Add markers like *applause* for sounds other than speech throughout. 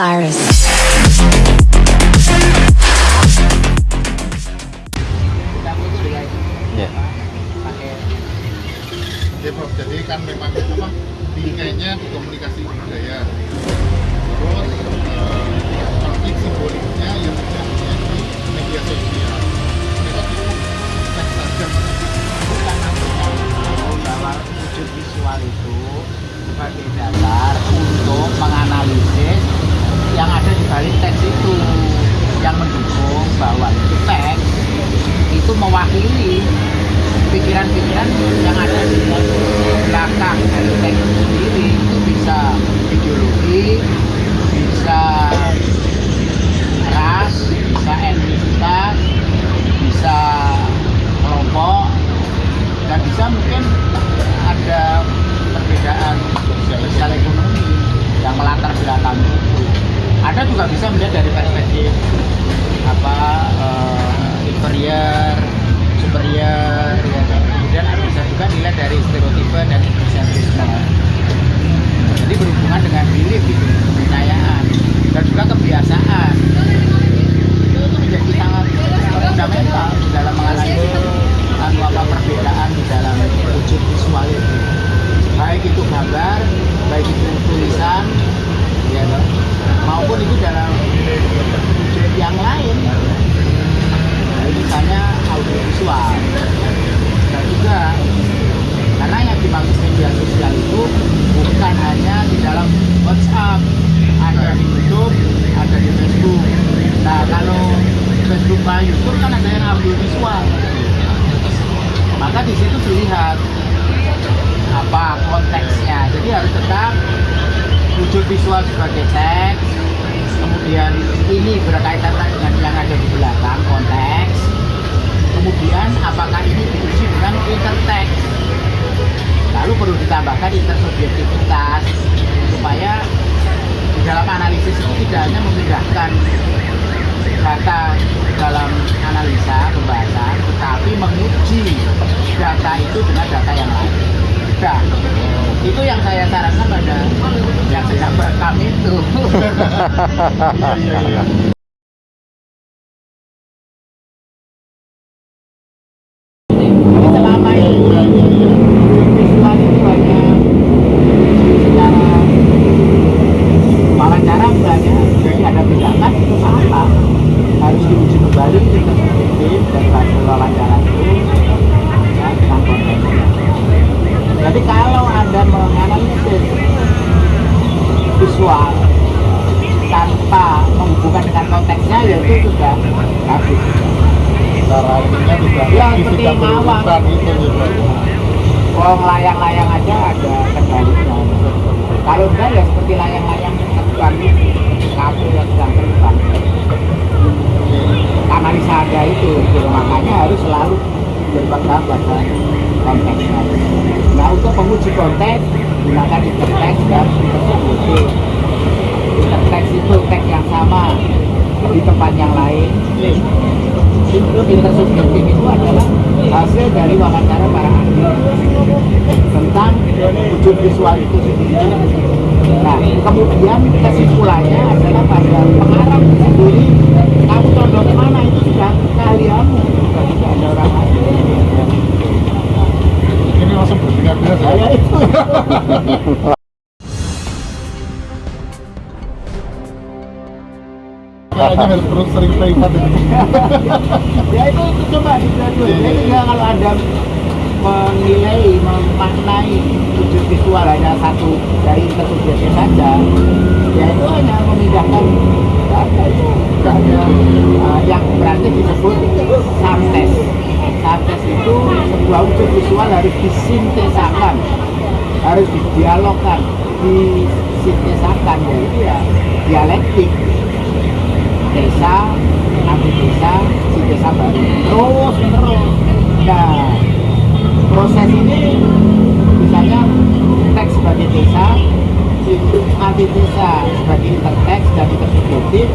virus. Ya. Ya Prof, jadi kan memang apa tingkahnya komunikasi budaya. Terus eh, konflik simboliknya yang terjadinya di media sosial. Mereka cukup teks saja. bahwa wujud visual itu sebagai dasar untuk menganalisis yang ada di balik teks itu yang mendukung bahwa itu teks itu mewakili pikiran-pikiran yang ada dan egosentrisme. Jadi berhubungan dengan belief gitu, kepercayaan dan juga kebiasaan. Itu, itu menjadi sangat fundamental di dalam menganalisis anu apa perbedaan di dalam wujud visual itu baik itu gambar baik itu tulisan ya toh, maupun itu dalam wujud yang lain nah, misalnya audiovisual dan juga karena yang dimaksud media sosial itu bukan hanya di dalam WhatsApp ada di YouTube ada di Facebook nah kalau Sama YouTube kan ada yang audiovisual. Maka di situ dilihat apa konteksnya. Jadi harus tetap wujud visual sebagai teks. Kemudian ini berkaitan dengan yang ada di belakang konteks. Kemudian apakah ini diuji dengan interteks? Lalu perlu ditambahkan intersubjektivitas supaya di dalam analisis itu tidak hanya memindahkan data dalam analisa pembahasan tetapi menguji data itu dengan data yang lain Udah. itu yang saya sarankan pada yang sedang merekam itu *laughs* Iya iya iya. Jadi selama ini visual itu hanya secara wawancara misalnya jadi ada tindakan itu salah harus diuji kembali intersubjektif dan hasil wawancara itu ya, tentang konteksnya jadi kalau anda menganalisis visual tanpa menghubungkan dengan konteksnya ya itu sudah habis Cara ininya juga Tidak mawar. berurutan itu ya Prof. kalau layang-layang aja ada kendalinya kalau enggak ya seperti layang-layang yang terbang kabel yang sedang terbang analisa ada itu gitu. makanya harus selalu berpegang pada konteksnya nah untuk menguji konteks gunakan interteks dan intersubjektif interteks itu teks yang sama di tempat yang lain intersubjektif itu adalah hasil dari wawancara para ahli tentang wujud visual itu sendiri. Nah, kemudian kesimpulannya adalah pada pengarang itu sendiri, kamu condong ke mana itu sudah keahlianmu, sudah tidak ada orang lain. Ini langsung Saya saya. itu. Harus *laughs* terus sering playpad ini. *laughs* ya itu, itu coba digraduate. Jadi tinggal kalau ada menilai, memaknai wujud visual hanya satu dari intersubjektif saja, ya itu hanya memindahkan data itu ada uh, yang berarti disebut samtes. Samtes itu sebuah wujud visual harus disintesakan, harus didialogkan, disintesakan, yaitu ya dialektik desa, antitesa, sintesa baru. Terus menerus. Nah proses ini misalnya teks sebagai desa antitesa sebagai interteks dan intersubjektif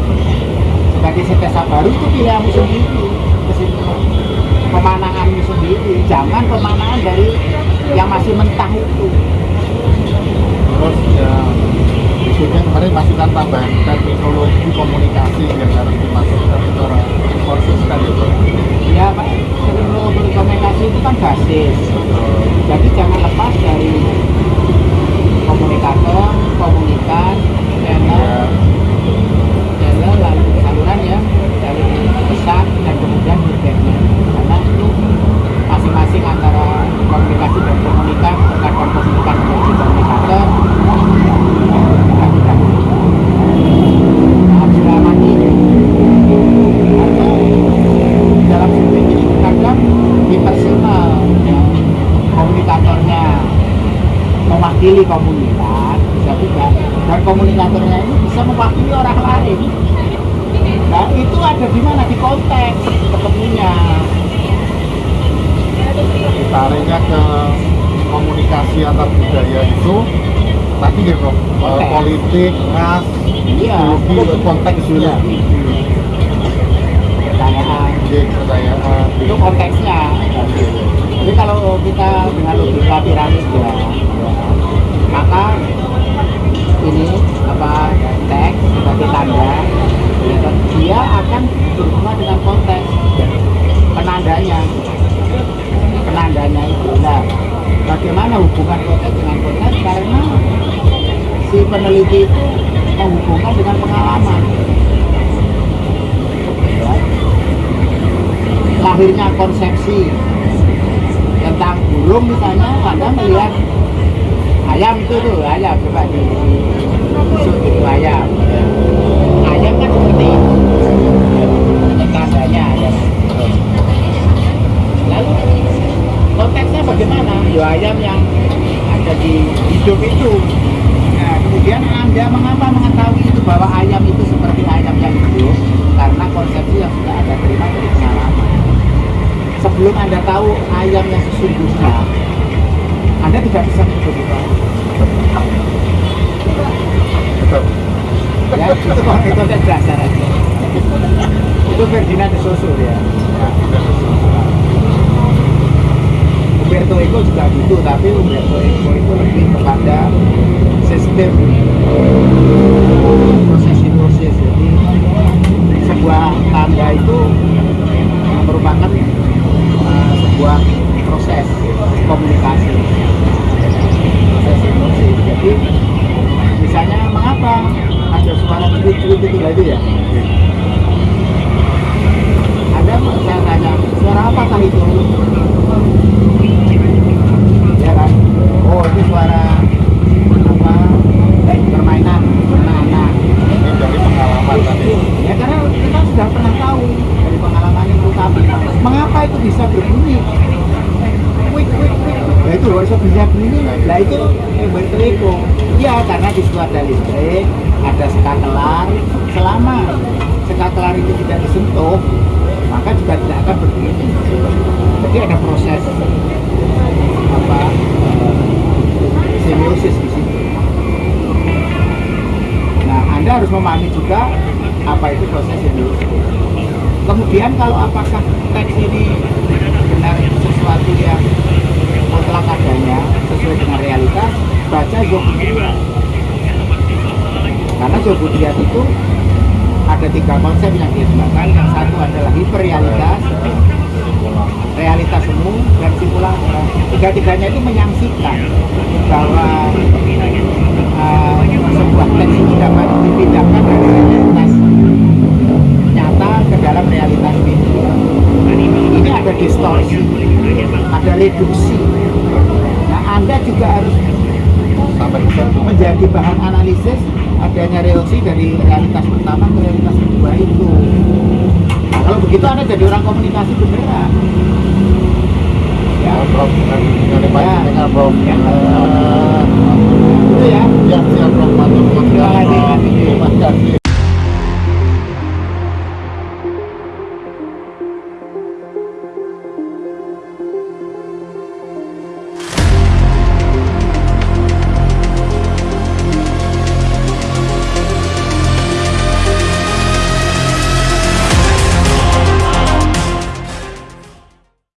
sebagai sintesa baru itu pilihanmu sendiri kesimpulan. Pemananganmu sendiri jangan pemanangan dari yang masih mentah itu. Terus ya berikutnya kemarin masukan tambahan terminologi komunikasi yang harus dimasukkan secara kursus kan ya ya Pak teknologi komunikasi itu kan basis. Jadi jangan lepas dari komunikator komunikan channel channel lalu saluran ya dari pesan dan kemudian feedbacknya karena itu masing-masing antara komunikasi dan komunikan terkadang komunikan menjadi komunikator dan tidak harus diamati atau dalam speaking ini kadang impersonal ya. komunikatornya mewakili komunitas bisa juga dan komunikatornya ini bisa mewakili orang lain nah itu ada di mana di konteks ketemunya Tariknya ke komunikasi antar budaya itu. Tadi ya Bro, eh, Konteks. politik, ras, iya ideologi, itu konteksnya. pertanyaan Iya, pertanyaan. itu konteksnya. Jadi kalau kita dengan logika piramid ya, peneliti itu menghubungkan dengan pengalaman. Ya. lahirnya konsepsi tentang burung misalnya anda melihat ayam itu tuh ayam coba di tusuk itu ayam. Ayam kan seperti tandanya ayam. Lalu konteksnya bagaimana? Ya ayam yang ada di hidup itu kemudian anda mengapa mengetahui itu bahwa ayam itu seperti ayam yang hidup karena konsepsi yang sudah anda terima dari pengalaman sebelum anda tahu ayam yang sesungguhnya anda tidak bisa mencoba Betul. ya itu itu dasar aja itu Ferdinand Saussure ya Eco juga gitu tapi Umberto Eco itu lebih kepada sistem. Proses hipnosis jadi sebuah tanda itu merupakan uh, sebuah proses komunikasi. Proses hipnosis jadi misalnya mengapa ada suara itu itu ya? Ada saya tanya suara apakah itu ya kan oh itu suara apa? Eh, permainan anak-anak Ini dari pengalaman tadi. ya karena kita sudah pernah tahu dari pengalaman itu kami mengapa itu bisa berbunyi? Wik wik wik. Nah itu loh bisa bisa bunyi. Nah itu Eco ya karena di situ ada listrik ada skatelar selama skatelar itu tidak disentuh maka juga tidak akan berbunyi. Jadi ada proses apa eh, semiosis di situ Nah, Anda harus memahami juga apa itu proses semiosis. Kemudian kalau apakah teks ini benar sesuatu yang mutlak adanya sesuai dengan realitas, baca Zobudiyat. Karena Zobudiyat itu ada tiga konsep yang dikembangkan. Yang satu adalah hiperrealitas, realitas. Tiga-tiganya itu menyaksikan bahwa uh, sebuah teks itu dapat dipindahkan dari realitas nyata ke dalam realitas mimpi. Ini ada distorsi, ada reduksi. Nah, Anda juga harus menjadi bahan analisis adanya reaksi dari realitas pertama ke realitas kedua itu. Kalau begitu Anda jadi orang komunikasi beneran ya Prof bukan dari Pak Prof ya itu ya ya siap Prof terima